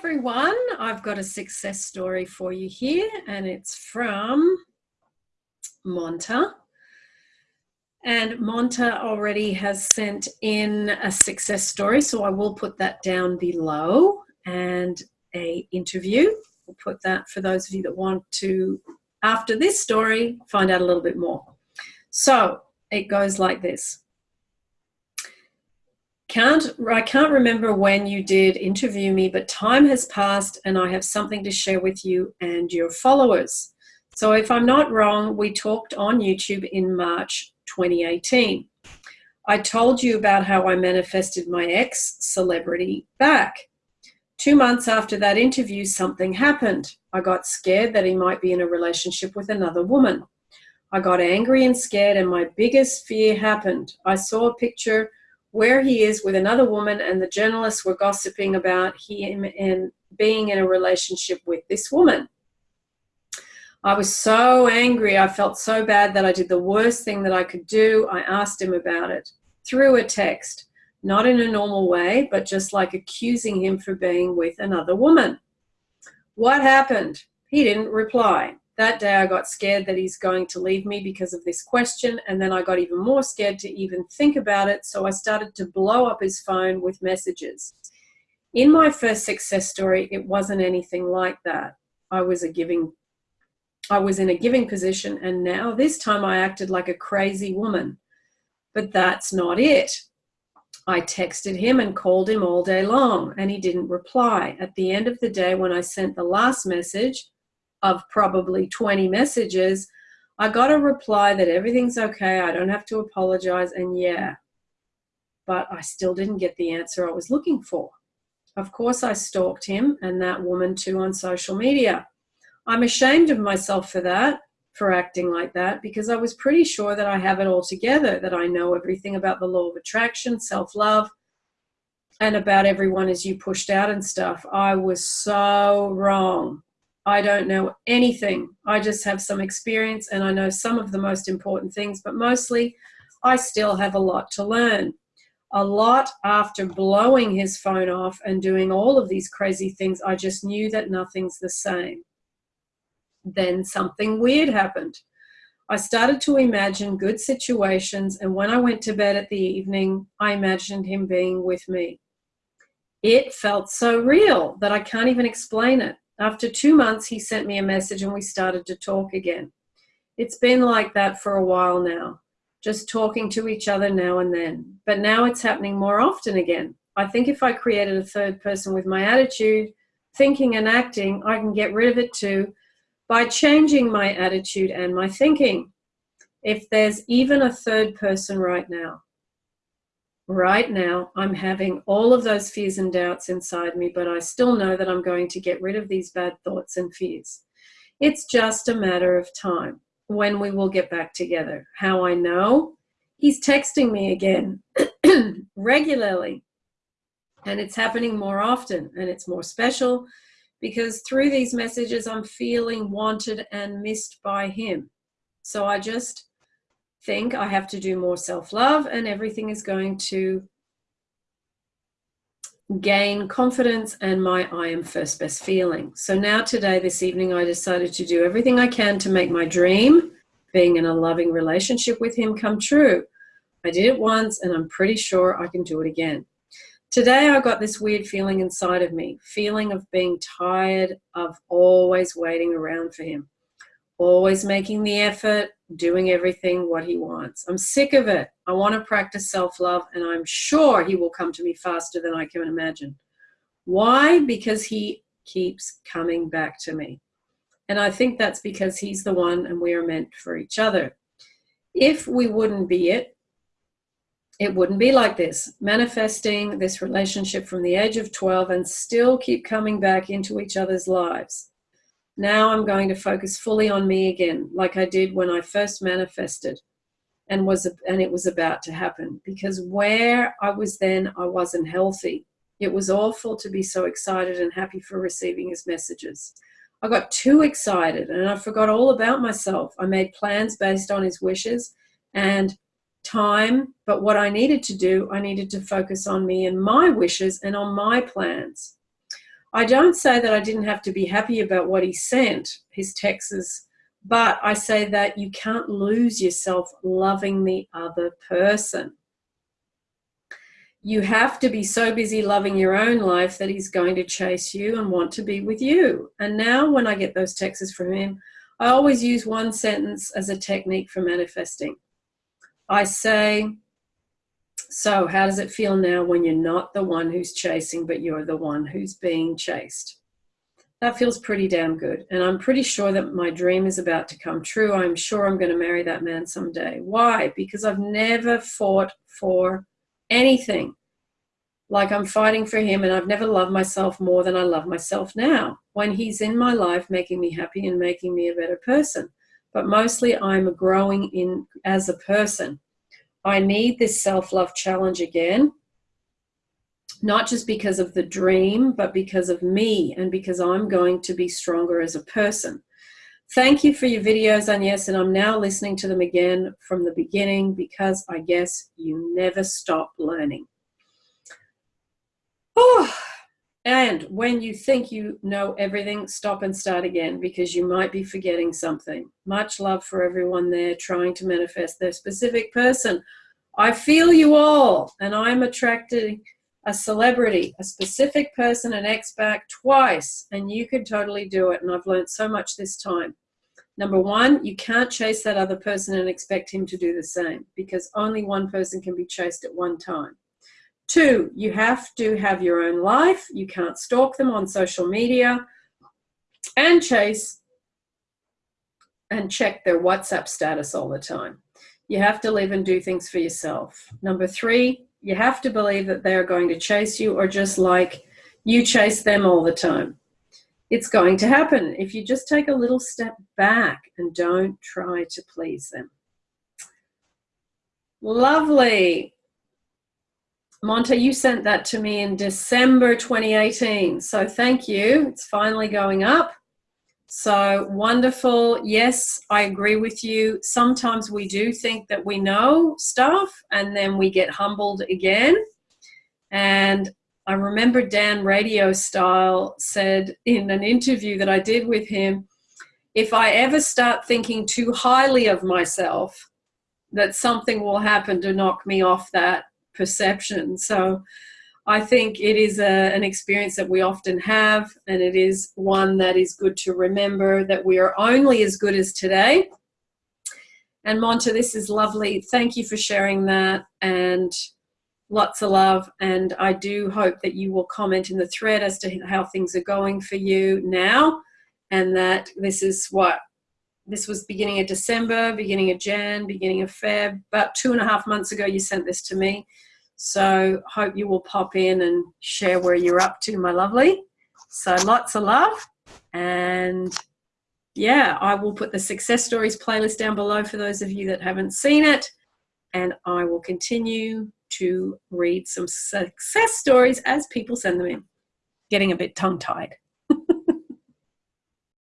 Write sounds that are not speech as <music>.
everyone. I've got a success story for you here, and it's from Monta. And Monta already has sent in a success story, so I will put that down below and a interview. We'll put that for those of you that want to, after this story, find out a little bit more. So it goes like this. Can't, I can't remember when you did interview me, but time has passed and I have something to share with you and your followers. So if I'm not wrong, we talked on YouTube in March 2018. I told you about how I manifested my ex celebrity back. Two months after that interview, something happened. I got scared that he might be in a relationship with another woman. I got angry and scared, and my biggest fear happened. I saw a picture where he is with another woman and the journalists were gossiping about him and being in a relationship with this woman. I was so angry. I felt so bad that I did the worst thing that I could do. I asked him about it through a text, not in a normal way, but just like accusing him for being with another woman. What happened? He didn't reply. That day I got scared that he's going to leave me because of this question, and then I got even more scared to even think about it, so I started to blow up his phone with messages. In my first success story, it wasn't anything like that. I was a giving I was in a giving position and now this time I acted like a crazy woman. But that's not it. I texted him and called him all day long and he didn't reply. At the end of the day, when I sent the last message, of probably 20 messages, I got a reply that everything's okay, I don't have to apologize, and yeah. But I still didn't get the answer I was looking for. Of course, I stalked him and that woman too on social media. I'm ashamed of myself for that, for acting like that, because I was pretty sure that I have it all together, that I know everything about the law of attraction, self love, and about everyone is you pushed out and stuff. I was so wrong. I don't know anything. I just have some experience and I know some of the most important things, but mostly I still have a lot to learn. A lot after blowing his phone off and doing all of these crazy things, I just knew that nothing's the same. Then something weird happened. I started to imagine good situations, and when I went to bed at the evening, I imagined him being with me. It felt so real that I can't even explain it. After two months, he sent me a message and we started to talk again. It's been like that for a while now, just talking to each other now and then. But now it's happening more often again. I think if I created a third person with my attitude, thinking and acting, I can get rid of it too by changing my attitude and my thinking. If there's even a third person right now, right now I'm having all of those fears and doubts inside me, but I still know that I'm going to get rid of these bad thoughts and fears. It's just a matter of time when we will get back together. How I know? He's texting me again <clears throat> regularly, and it's happening more often and it's more special because through these messages, I'm feeling wanted and missed by him. So I just think I have to do more self-love and everything is going to gain confidence and my I am first best feeling. So now today, this evening, I decided to do everything I can to make my dream, being in a loving relationship with him, come true. I did it once and I'm pretty sure I can do it again. Today I got this weird feeling inside of me, feeling of being tired of always waiting around for him always making the effort, doing everything what he wants. I'm sick of it. I want to practice self love, and I'm sure he will come to me faster than I can imagine. Why? Because he keeps coming back to me. And I think that's because he's the one and we are meant for each other. If we wouldn't be it, it wouldn't be like this, manifesting this relationship from the age of 12 and still keep coming back into each other's lives. Now I'm going to focus fully on me again, like I did when I first manifested and was and it was about to happen because where I was then I wasn't healthy. It was awful to be so excited and happy for receiving his messages. I got too excited and I forgot all about myself. I made plans based on his wishes and time, but what I needed to do, I needed to focus on me and my wishes and on my plans. I don't say that I didn't have to be happy about what he sent, his texts, but I say that you can't lose yourself loving the other person. You have to be so busy loving your own life that he's going to chase you and want to be with you. And now when I get those texts from him, I always use one sentence as a technique for manifesting. I say, so how does it feel now when you're not the one who's chasing, but you're the one who's being chased? That feels pretty damn good. And I'm pretty sure that my dream is about to come true. I'm sure I'm going to marry that man someday. Why? Because I've never fought for anything like I'm fighting for him and I've never loved myself more than I love myself now when he's in my life making me happy and making me a better person. But mostly I'm growing in as a person. I need this self-love challenge again, not just because of the dream, but because of me and because I'm going to be stronger as a person. Thank you for your videos, Agnes, and I'm now listening to them again from the beginning because I guess you never stop learning. Oh, and when you think you know everything, stop and start again because you might be forgetting something. Much love for everyone there trying to manifest their specific person. I feel you all, and I'm attracting a celebrity, a specific person, an ex-back twice, and you could totally do it. And I've learned so much this time. Number one, you can't chase that other person and expect him to do the same because only one person can be chased at one time. Two, you have to have your own life. You can't stalk them on social media and chase and check their WhatsApp status all the time. You have to live and do things for yourself. Number three, you have to believe that they're going to chase you or just like you chase them all the time. It's going to happen if you just take a little step back and don't try to please them. Lovely. Monta, you sent that to me in December 2018. So thank you. It's finally going up. So wonderful. Yes, I agree with you. Sometimes we do think that we know stuff and then we get humbled again. And I remember Dan Radio Style said in an interview that I did with him, if I ever start thinking too highly of myself, that something will happen to knock me off that perception. So I think it is a, an experience that we often have, and it is one that is good to remember that we are only as good as today. And Monta, this is lovely. Thank you for sharing that and lots of love. And I do hope that you will comment in the thread as to how things are going for you now and that this is what this was beginning of December, beginning of Jan, beginning of Feb. About two and a half months ago, you sent this to me. So hope you will pop in and share where you're up to, my lovely. So lots of love. And yeah, I will put the success stories playlist down below for those of you that haven't seen it. And I will continue to read some success stories as people send them in. Getting a bit tongue tied.